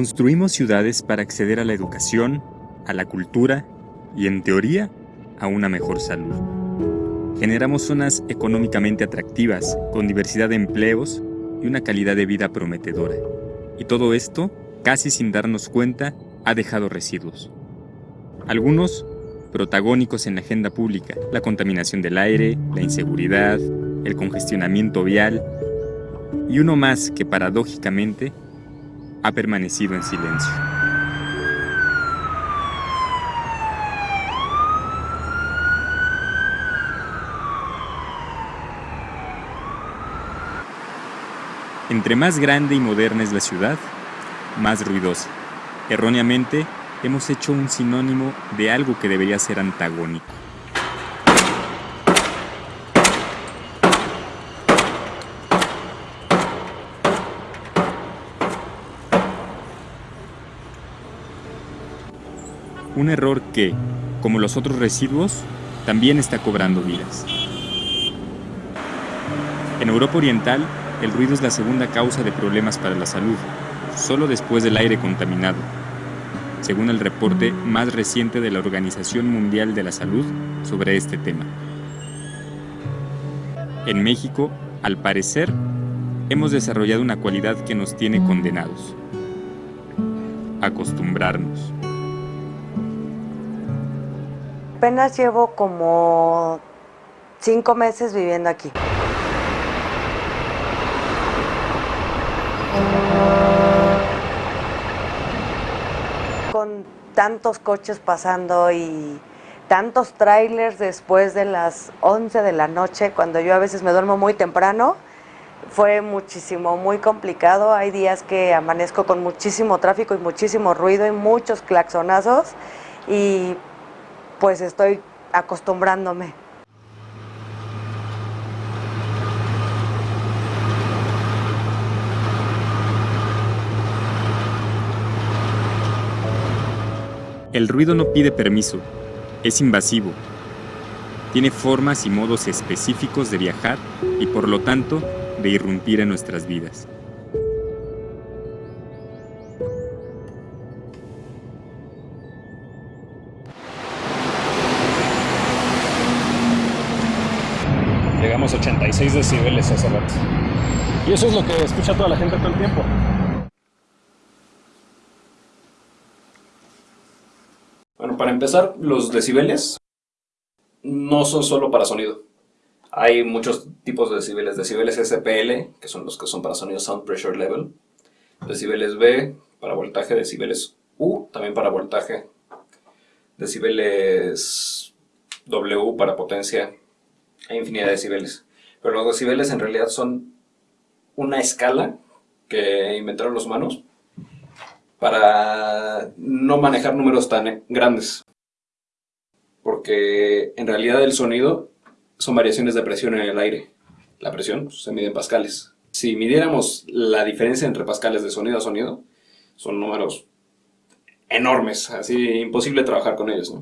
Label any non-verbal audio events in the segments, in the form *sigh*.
Construimos ciudades para acceder a la educación, a la cultura y, en teoría, a una mejor salud. Generamos zonas económicamente atractivas, con diversidad de empleos y una calidad de vida prometedora. Y todo esto, casi sin darnos cuenta, ha dejado residuos. Algunos protagónicos en la agenda pública, la contaminación del aire, la inseguridad, el congestionamiento vial, y uno más que paradójicamente ha permanecido en silencio. Entre más grande y moderna es la ciudad, más ruidosa. Erróneamente, hemos hecho un sinónimo de algo que debería ser antagónico. Un error que, como los otros residuos, también está cobrando vidas. En Europa Oriental, el ruido es la segunda causa de problemas para la salud, solo después del aire contaminado, según el reporte más reciente de la Organización Mundial de la Salud sobre este tema. En México, al parecer, hemos desarrollado una cualidad que nos tiene condenados. Acostumbrarnos. Apenas llevo como cinco meses viviendo aquí. Con tantos coches pasando y tantos trailers después de las 11 de la noche, cuando yo a veces me duermo muy temprano, fue muchísimo, muy complicado. Hay días que amanezco con muchísimo tráfico y muchísimo ruido y muchos claxonazos y pues estoy acostumbrándome. El ruido no pide permiso, es invasivo. Tiene formas y modos específicos de viajar y por lo tanto de irrumpir en nuestras vidas. A 86 decibeles hace rato. Y eso es lo que escucha toda la gente todo el tiempo. Bueno, para empezar, los decibeles no son solo para sonido. Hay muchos tipos de decibeles. Decibeles SPL, que son los que son para sonido Sound Pressure Level. Decibeles B, para voltaje. Decibeles U, también para voltaje. Decibeles W, para potencia hay infinidad de decibeles. Pero los decibeles en realidad son una escala que inventaron los humanos para no manejar números tan grandes. Porque en realidad el sonido son variaciones de presión en el aire. La presión pues, se mide en pascales. Si midiéramos la diferencia entre pascales de sonido a sonido, son números enormes, así imposible trabajar con ellos.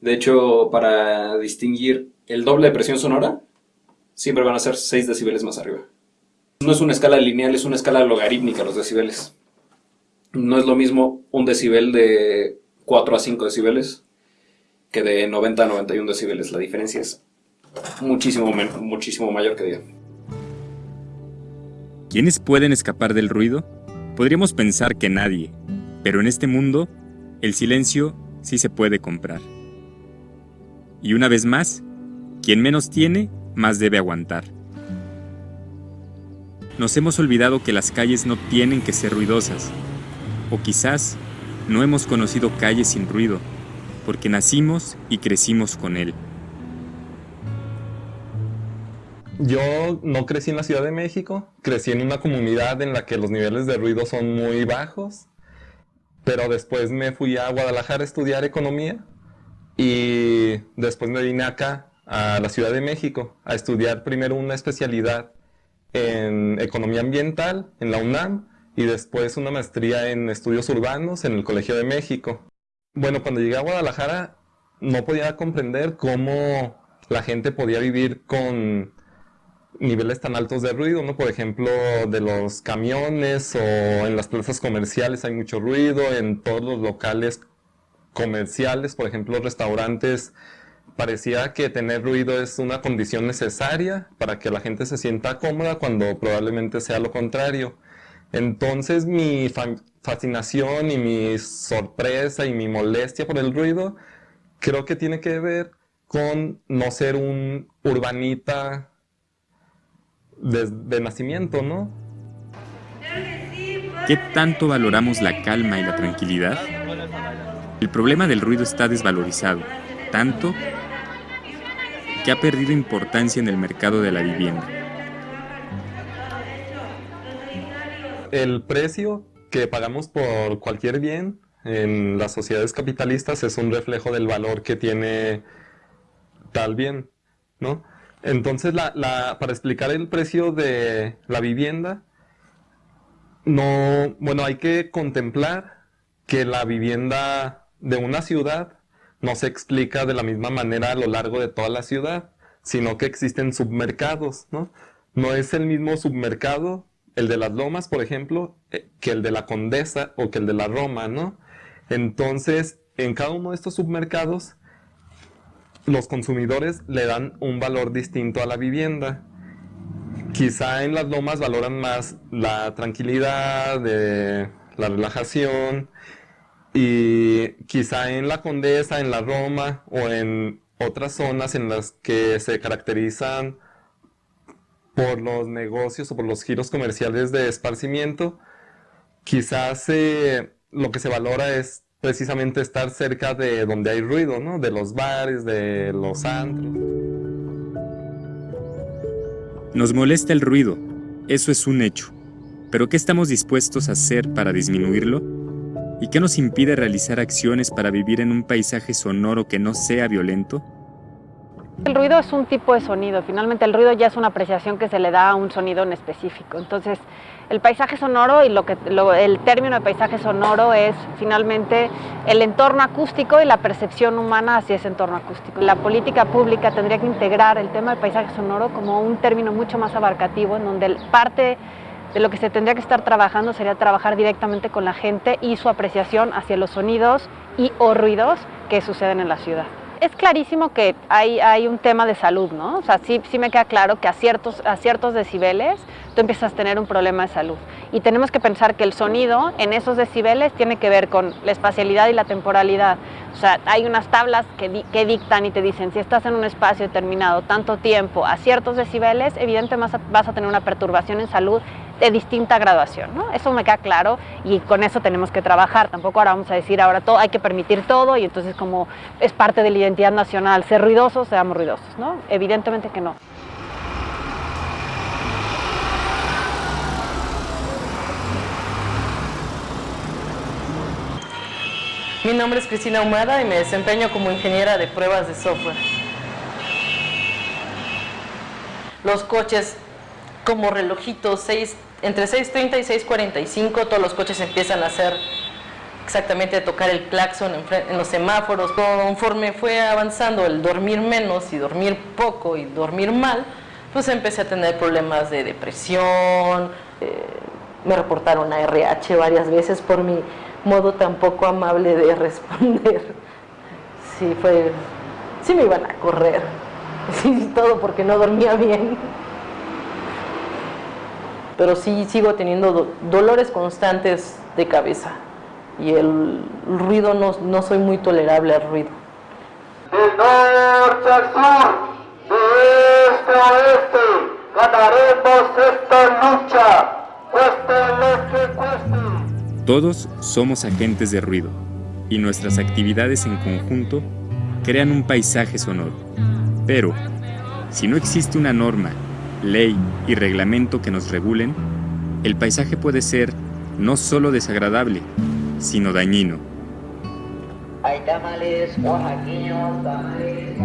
De hecho, para distinguir el doble de presión sonora, siempre van a ser 6 decibeles más arriba. No es una escala lineal, es una escala logarítmica los decibeles. No es lo mismo un decibel de 4 a 5 decibeles que de 90 a 91 decibeles. La diferencia es muchísimo, muchísimo mayor que 10. ¿Quiénes pueden escapar del ruido? Podríamos pensar que nadie, pero en este mundo, el silencio sí se puede comprar. Y una vez más, quien menos tiene, más debe aguantar. Nos hemos olvidado que las calles no tienen que ser ruidosas. O quizás no hemos conocido calles sin ruido, porque nacimos y crecimos con él. Yo no crecí en la Ciudad de México, crecí en una comunidad en la que los niveles de ruido son muy bajos, pero después me fui a Guadalajara a estudiar economía y después me vine acá a la Ciudad de México a estudiar primero una especialidad en economía ambiental en la UNAM y después una maestría en estudios urbanos en el Colegio de México. Bueno, cuando llegué a Guadalajara no podía comprender cómo la gente podía vivir con niveles tan altos de ruido, ¿no? Por ejemplo, de los camiones o en las plazas comerciales hay mucho ruido, en todos los locales comerciales, por ejemplo, restaurantes, parecía que tener ruido es una condición necesaria para que la gente se sienta cómoda cuando probablemente sea lo contrario. Entonces mi fascinación y mi sorpresa y mi molestia por el ruido creo que tiene que ver con no ser un urbanita de, nacimiento, ¿no? ¿Qué tanto valoramos la calma y la tranquilidad? El problema del ruido está desvalorizado, tanto que ha perdido importancia en el mercado de la vivienda. El precio que pagamos por cualquier bien en las sociedades capitalistas es un reflejo del valor que tiene tal bien, ¿no? Entonces, para explicar el precio de la vivienda, no, bueno, hay que contemplar que la vivienda de una ciudad no se explica de la misma manera a lo largo de toda la ciudad, sino que existen submercados, ¿no? No es el mismo submercado, el de las lomas, por ejemplo, eh, que el de la Condesa o que el de la Roma, ¿no? Entonces, en cada uno de estos submercados los consumidores le dan un valor distinto a la vivienda. Quizá en las lomas valoran más la tranquilidad, de la relajación, y quizá en la Condesa, en la Roma o en otras zonas en las que se caracterizan por los negocios o por los giros comerciales de esparcimiento, quizás lo que se valora es precisamente estar cerca de donde hay ruido, ¿no? De los bares, de los antros. Nos molesta el ruido, eso es un hecho. Pero ¿qué estamos dispuestos a hacer para disminuirlo? ¿Y qué nos impide realizar acciones para vivir en un paisaje sonoro que no sea violento? El ruido es un tipo de sonido, finalmente el ruido ya es una apreciación que se le da a un sonido en específico. Entonces, el paisaje sonoro y lo que, el término de paisaje sonoro es finalmente el entorno acústico y la percepción humana hacia ese entorno acústico. La política pública tendría que integrar el tema del paisaje sonoro como un término mucho más abarcativo, en donde parte de lo que se tendría que estar trabajando sería trabajar directamente con la gente y su apreciación hacia los sonidos y o ruidos que suceden en la ciudad es clarísimo que hay, hay, un tema de salud, ¿no? O sea, sí, sí me queda claro que a ciertos, a ciertos decibeles tú empiezas a tener un problema de salud. Y tenemos que pensar que el sonido en esos decibeles tiene que ver con la espacialidad y la temporalidad. O sea, hay unas tablas que, que dictan y te dicen, si estás en un espacio determinado tanto tiempo a ciertos decibeles, evidentemente vas a tener una perturbación en salud de distinta graduación, ¿no? Eso me queda claro y con eso tenemos que trabajar. Tampoco ahora vamos a decir, ahora todo, hay que permitir todo y entonces como es parte de la identidad nacional ser ruidosos, seamos ruidosos, ¿no? Evidentemente que no. Mi nombre es Cristina Humada y me desempeño como ingeniera de pruebas de software. Los coches como relojitos, 6 entre 6.30 y 6.45 todos los coches empiezan a hacer exactamente a tocar el claxon en, los semáforos. Conforme fue avanzando el dormir menos y dormir poco y dormir mal, pues empecé a tener problemas de depresión, eh, me reportaron a RH varias veces por mi modo tan poco amable de *laughs* responder. Sí, fue, sí me iban a correr, *laughs* sí, todo porque no dormía bien pero sí sigo teniendo dolores constantes de cabeza y el ruido no, no soy muy tolerable al ruido. De norte al sur, de este a oeste, ganaremos esta lucha, cueste lo que cueste. Todos somos agentes de ruido y nuestras actividades en conjunto crean un paisaje sonoro. Pero, si no existe una norma ley y reglamento que nos regulen, el paisaje puede ser no solo desagradable, sino dañino. Hay tamales tamales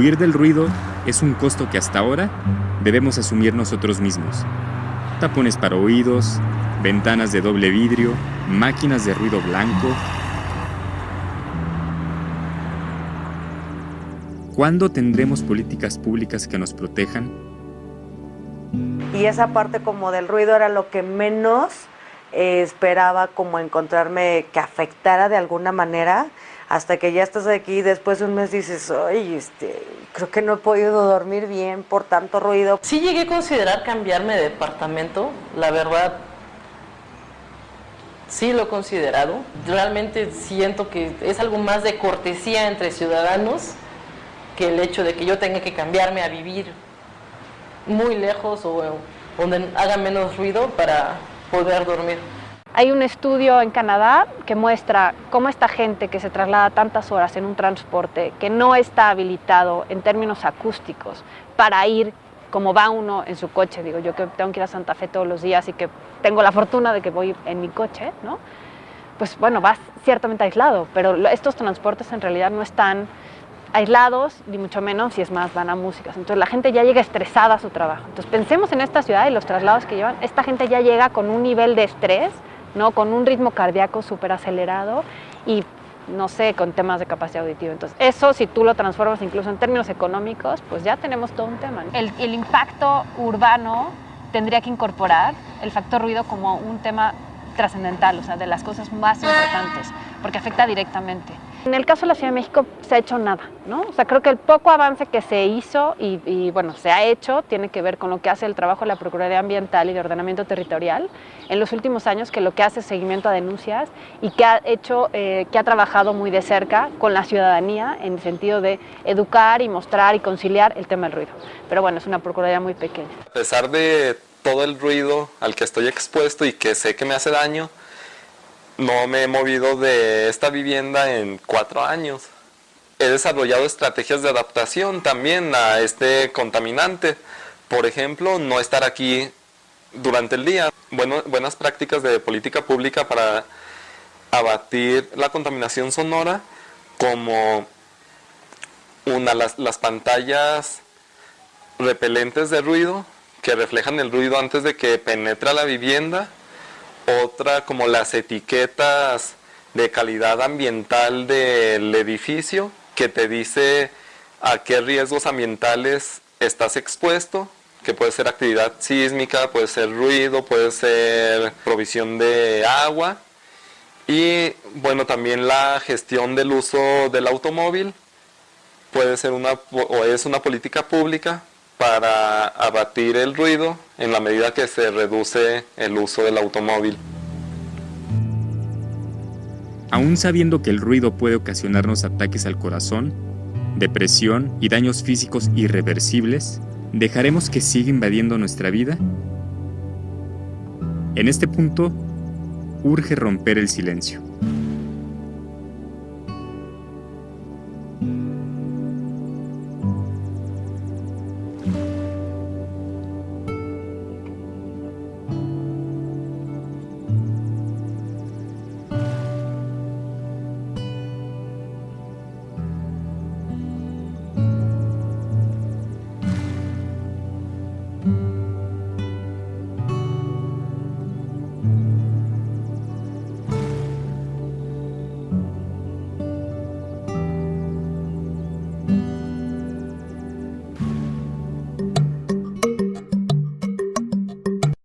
huir del ruido es un costo que hasta ahora debemos asumir nosotros mismos. Tapones para oídos, ventanas de doble vidrio, máquinas de ruido blanco. ¿Cuándo tendremos políticas públicas que nos protejan? Y esa parte como del ruido era lo que menos eh, esperaba como encontrarme que afectara de alguna manera hasta que ya estás aquí después de un mes dices, ay, este, creo que no he podido dormir bien por tanto ruido. Sí llegué a considerar cambiarme de departamento, la verdad, sí lo he considerado. Realmente siento que es algo más de cortesía entre ciudadanos que el hecho de que yo tenga que cambiarme a vivir muy lejos o donde haga menos ruido para poder dormir. Hay un estudio en Canadá que muestra cómo esta gente que se traslada tantas horas en un transporte que no está habilitado en términos acústicos para ir como va uno en su coche, digo yo que tengo que ir a Santa Fe todos los días y que tengo la fortuna de que voy en mi coche, ¿no? pues bueno, vas ciertamente aislado, pero estos transportes en realidad no están aislados, ni mucho menos, si es más, van a músicas. Entonces la gente ya llega estresada a su trabajo. Entonces pensemos en esta ciudad y los traslados que llevan. Esta gente ya llega con un nivel de estrés ¿no? con un ritmo cardíaco súper acelerado y no sé, con temas de capacidad auditiva. Entonces, eso si tú lo transformas incluso en términos económicos, pues ya tenemos todo un tema. El, el impacto urbano tendría que incorporar el factor ruido como un tema trascendental, o sea, de las cosas más importantes, porque afecta directamente. En el caso de la Ciudad de México se ha hecho nada, ¿no? O sea, creo que el poco avance que se hizo y, bueno, se ha hecho tiene que ver con lo que hace el trabajo de la Procuraduría Ambiental y de Ordenamiento Territorial en los últimos años, que lo que hace es seguimiento a denuncias y que ha hecho, eh, que ha trabajado muy de cerca con la ciudadanía en el sentido de educar y mostrar y conciliar el tema del ruido. Pero bueno, es una Procuraduría muy pequeña. A pesar de todo el ruido al que estoy expuesto y que sé que me hace daño, no me he movido de esta vivienda en cuatro años. He desarrollado estrategias de adaptación también a este contaminante. Por ejemplo, no estar aquí durante el día. Bueno, buenas prácticas de política pública para abatir la contaminación sonora como una, las, las pantallas repelentes de ruido que reflejan el ruido antes de que penetre a la vivienda otra como las etiquetas de calidad ambiental del edificio que te dice a qué riesgos ambientales estás expuesto, que puede ser actividad sísmica, puede ser ruido, puede ser provisión de agua. Y bueno también la gestión del uso del automóvil puede ser una o es una política pública para abatir el ruido en la medida que se reduce el uso del automóvil. Aún sabiendo que el ruido puede ocasionarnos ataques al corazón, depresión y daños físicos irreversibles, ¿dejaremos que siga invadiendo nuestra vida? En este punto, urge romper el silencio.